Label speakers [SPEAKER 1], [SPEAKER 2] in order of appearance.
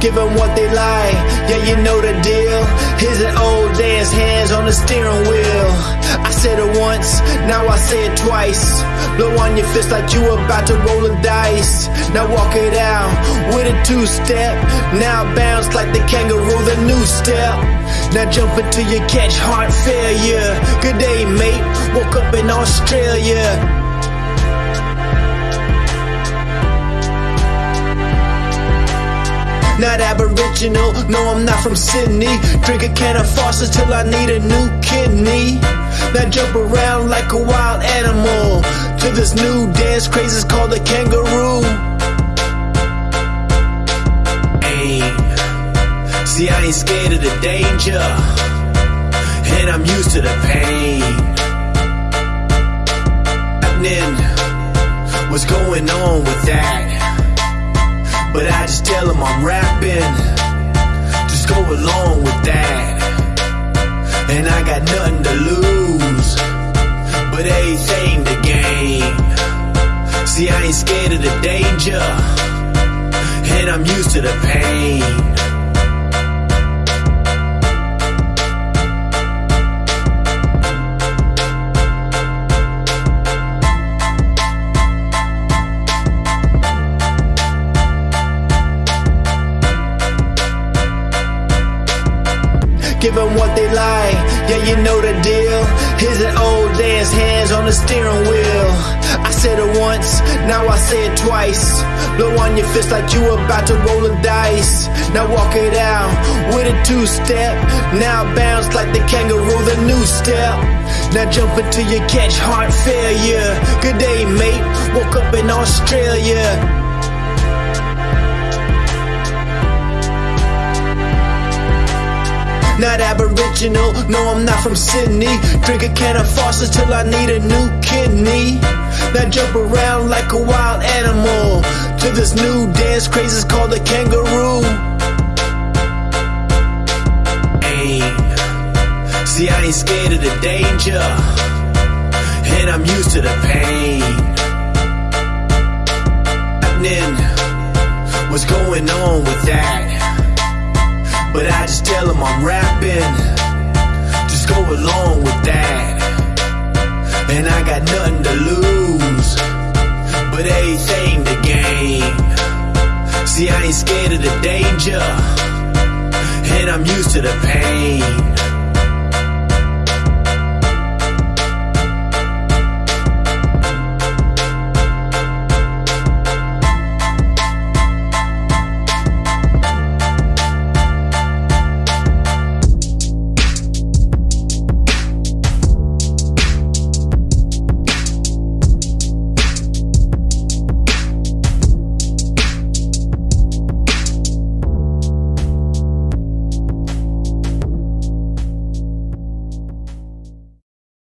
[SPEAKER 1] give them what they like. Yeah, you know the deal. Here's an old dance, hands on the steering wheel. I said it once, now I say it twice. Blow on your fist like you about to roll a dice. Now walk it out with a two step. Now bounce like the kangaroo, the new step. Now jump until you catch heart failure. Good day, mate. Woke up in Australia. Not aboriginal, no, I'm not from Sydney. Drink a can of Foster's till I need a new kidney. Now jump around like a wild animal to this new dance craze. It's called the kangaroo. Hey, see, I ain't scared of the danger, and I'm used to the pain. What's going on with that? But I just tell them I'm rapping. Just go along with that. And I got nothing to lose, but everything to gain. See, I ain't scared of the danger, and I'm used to the pain. Give them what they like. Yeah, you know the deal. Here's an old dance, hands on the steering wheel. I said it once, now I say it twice. Blow on your fist like you about to roll a dice. Now walk it out with a two step. Now bounce like the kangaroo, the new step. Now jump until you catch heart failure. Good day, mate. Woke up in Australia. Not aboriginal. No, I'm not from Sydney. Drink a can of Foster's till I need a new kidney. Now jump around like a wild animal to this new dance craze. It's called the kangaroo. Hey, see, I ain't scared of the danger, and I'm used to the pain. What's going on with that? But I just tell them I'm rapping. Just go along with that. And I got nothing to lose, but everything to gain. See, I ain't scared of the danger, and I'm used to the pain.